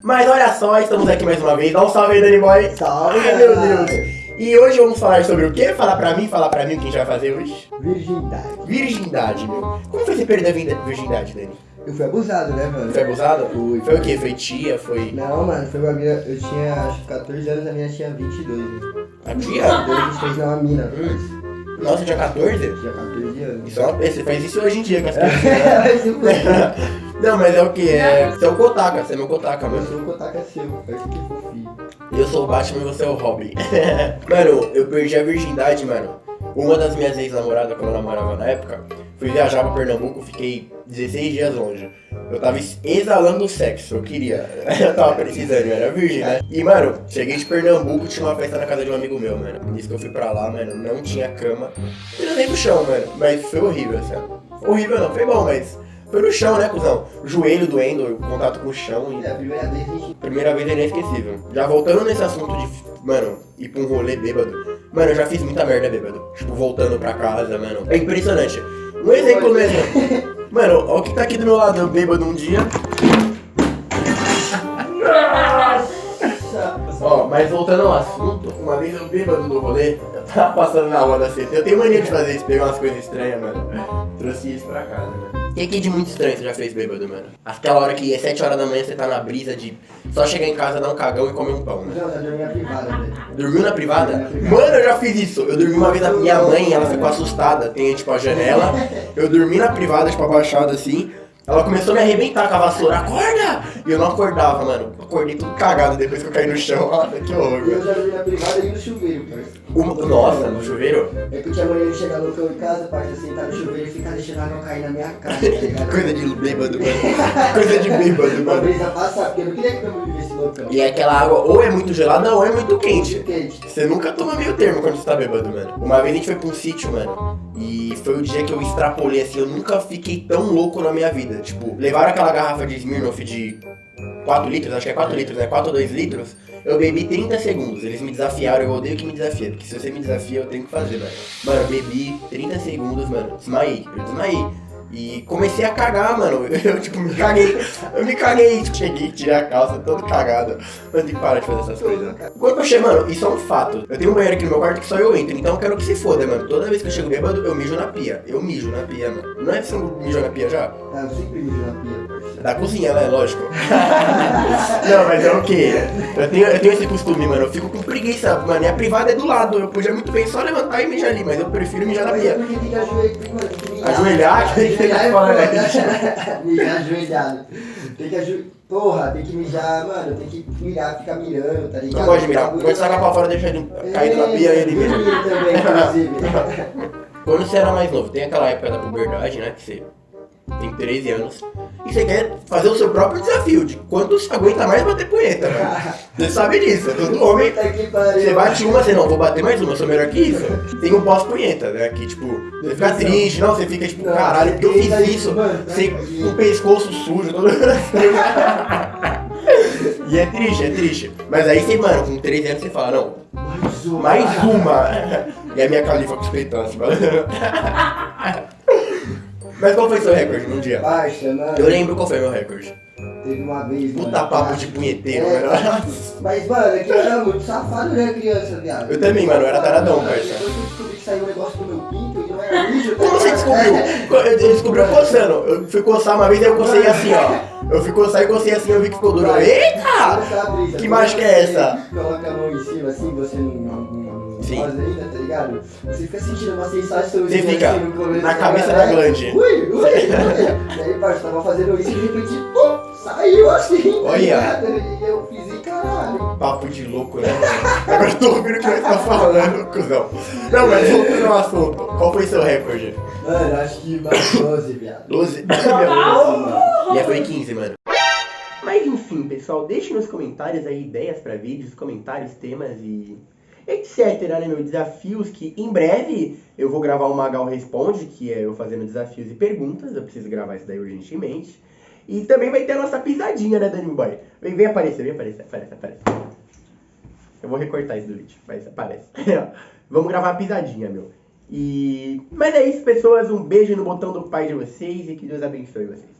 Mas olha só, estamos aqui mais uma vez. Dá um salve aí, Danny Boy. Salve, Ai, meu. Deus. E hoje vamos falar sobre o quê? Falar pra mim, falar pra mim o que a gente vai fazer hoje? Virgindade. Virgindade, meu. Como foi você perder a virgindade, Dani? Eu fui abusado, né, mano? Foi abusado? Fui. Foi o quê? Foi tia? Foi Não, mano, foi uma mina. Eu tinha acho que 14 anos, a minha tinha 22. Né? a tia? 22, 23 não, a mina. Nossa, tinha 14? Tinha 14 anos. Isso uma... Você faz isso hoje em dia com as crianças. eu. Não, mas é o que? É... Você é o Kotaka, você é meu Kotaka, Eu mano. sou o Kotaka seu, parece que fofinho. Eu sou o Batman e você é o Robin. mano, eu perdi a virgindade, mano. Uma das minhas ex-namoradas, quando eu namorava na época, fui viajar pra Pernambuco, fiquei 16 dias longe. Eu tava exalando sexo, eu queria. Eu tava precisando, eu era virgem, né? E, mano, cheguei de Pernambuco, tinha uma festa na casa de um amigo meu, mano. Nisso que eu fui pra lá, mano, não tinha cama. Eu nem no chão, mano. Mas foi horrível, assim. Horrível não, foi bom, mas... Foi no chão, né, cuzão? Joelho doendo, o contato com o chão e... É, a primeira vez gente. Primeira vez é inesquecível. Já voltando nesse assunto de, mano, ir pra um rolê bêbado. Mano, eu já fiz muita merda bêbado. Tipo, voltando pra casa, mano. É impressionante. Um exemplo mesmo. Mano, ó o que tá aqui do meu lado, bêbado um dia. Ó, mas voltando ao assunto, uma vez eu bêbado no rolê, eu tava passando na rua da CT. Eu tenho mania de fazer isso, pegar umas coisas estranhas, mano. Trouxe isso pra casa, mano. O que, que de muito estranho você já fez bêbado, mano? Aquela hora que é 7 horas da manhã você tá na brisa de só chegar em casa, dar um cagão e comer um pão, né? Não, já dormi na privada, velho. Dormiu na privada? Mano, eu já fiz isso. Eu dormi uma vez na minha mãe, ela ficou assustada. Tem tipo a janela. Eu dormi na privada, tipo, abaixado assim. Ela começou a me arrebentar com a vassoura. Acorda! E eu não acordava, mano. Acordei tudo cagado depois que eu caí no chão. Nossa, que horror, eu já dormi na privada e no chuveiro, parça. Uma- Nossa, no chuveiro? É que eu tinha mania de chegar no cão em casa, parça, sentar no chuveiro e ficar deixando a água cair na minha cara, tá ligado? Coisa de bêbado, mano. Coisa de bêbado, Uma mano. brisa passar, porque eu não queria que meu mundo vivesse loucão. E é aquela água ou é muito gelada ou é muito quente. Quente. Você nunca toma meio termo quando você tá bêbado, mano. Uma vez a gente foi pra um sítio, mano. E foi o dia que eu extrapolei, assim, eu nunca fiquei tão louco na minha vida. Tipo, levaram aquela garrafa de Smirnoff de 4 litros, acho que é 4 litros, né? 4 ou 2 litros. Eu bebi 30 segundos. Eles me desafiaram, eu odeio que me desafia. Porque se você me desafia, eu tenho que fazer, mano. Mano, eu bebi 30 segundos, mano. Desmaiei, eu desmaiei. E comecei a cagar, mano. Eu, tipo, me caguei. Eu me caguei. Tipo, cheguei, tirei a calça, todo cagado. Eu tenho que parar de fazer essas coisas. Quando eu chego, mano, isso é um fato. Eu tenho um banheiro aqui no meu quarto que só eu entro. Então eu quero que se foda, mano. Toda vez que eu chego bêbado, eu mijo na pia. Eu mijo na pia, mano. Não é que você não mijou na pia já? Ah, eu sempre mijo na pia. Da cozinha, né? Lógico. não, mas é o quê? Eu tenho, eu tenho esse costume, mano. Eu fico com preguiça, mano. E a privada é do lado. Eu podia muito bem só levantar e mijar ali, mas eu prefiro mijar na pia. ajoelhar, tem que mijar. É ajoelhado. Tem que ajoelhar. Porra, tem que mijar, mano, tem que mirar, ficar mirando, tá ligado? Não pode mirar. Pode sacar pra fora, deixa ele cair na pia e ele mija. Dormir também, inclusive. Quando você era mais novo, tem aquela época da puberdade, né? Que você tem 13 anos. E você quer fazer o seu próprio desafio de quanto você aguenta mais bater punheta, mano. Você sabe disso, todo homem. Você bate uma, você não, vou bater mais uma, eu sou melhor que isso. Tem um pós-punheta, né? Que tipo, você fica triste, não, você fica tipo, caralho, porque eu fiz isso. Você com o pescoço sujo, todo. E é triste, é triste. Mas aí você, mano, com 13 anos você fala, não, Mais uma. mais uma. E a minha califa com os peitões, mano. Mas qual foi seu recorde num dia? Baixa, mano. Eu lembro qual foi meu recorde. Teve uma vez, mano. Puta papo que- de punheteiro, É, mano. Mas, mano, é que eu era muito safado, né, criança, viado. Eu também, mano, eu era taradão, parça. que eu descobri que saiu Descobriu? Eu eu descobri coçando. Eu fui coçar uma vez e eu cocei assim, ó. Eu fui coçar e cocei assim, eu vi que ficou duro. Eita! Que mágica é essa? Você Coloca a mão em cima assim, você não, Sim. ainda, tá ligado? Você fica sentindo uma sensação Você fica assim no começo, na tá cabeça da glande. Ui, ui, ui. E aí, parça, tava fazendo isso e de repente, pô, saiu assim. tá Olha. ligado? E eu. Papo de louco, né? Agora eu tô ouvindo o que você tá falando, cuzão. Não, mas voltando ao assunto. Qual foi seu recorde? Mano, acho que mais 12, viado. 12? Meu Deus. mano. Minha foi 15, mano. Mas enfim, pessoal, deixe nos comentários aí ideias pra vídeos, comentários, temas e etc, né, meu? Desafios que em breve eu vou gravar o Magal Responde, que é eu fazendo desafios e perguntas. Eu preciso gravar isso daí urgentemente. E também vai ter a nossa pisadinha, né, Danny Boy? Vem, vem aparecer, vem aparecer, aparece, aparece. Eu vou recortar isso do vídeo, mas aparece. Vamos gravar a pisadinha, meu. E. Mas é isso, pessoas. Um beijo no botão do pai de vocês e que Deus abençoe vocês.